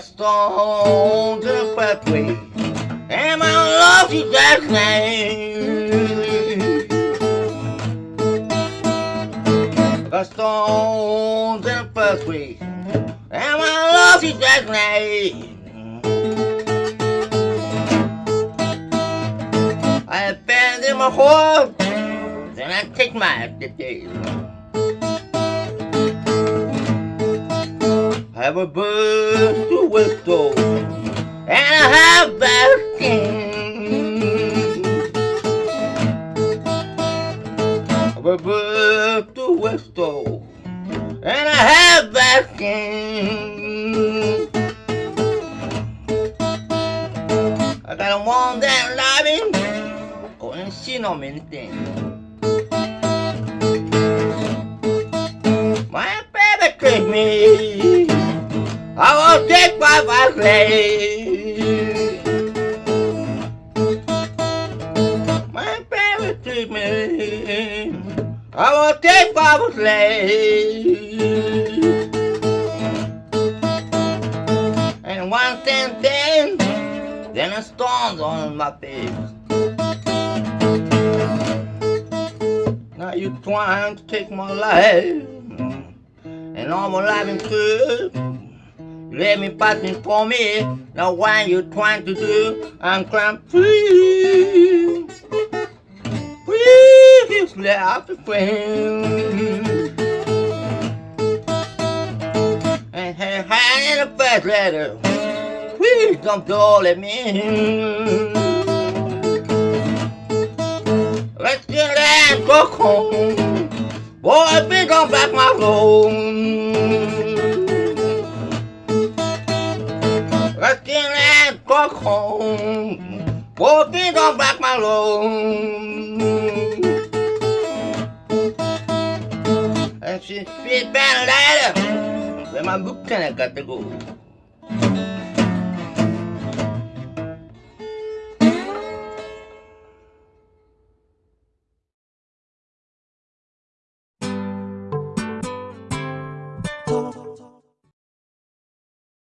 a stone to the pathway. And my love you that night. A stone to the pathway. And my love you that night. I abandon my horse, and I take my days. Have a bird to whistle, and I have that skin. Have a bird to whistle, and I have that skin. I got a one that loving, oh, and she know many things. My baby treat me. I will take my slave. And one thing, thing, then a storm's on my face. Now you trying to take my life, and all my life is good. Let me passing for me. Now what you trying to do? I'm crying, please, please let the friend. And hey, hand in the first letter. Please don't go let me. Let's get that go home. Boy, be gone back my home. Let's get that go home. Boy, be gone back my home. And she fit better later. Then my lieutenant got to go.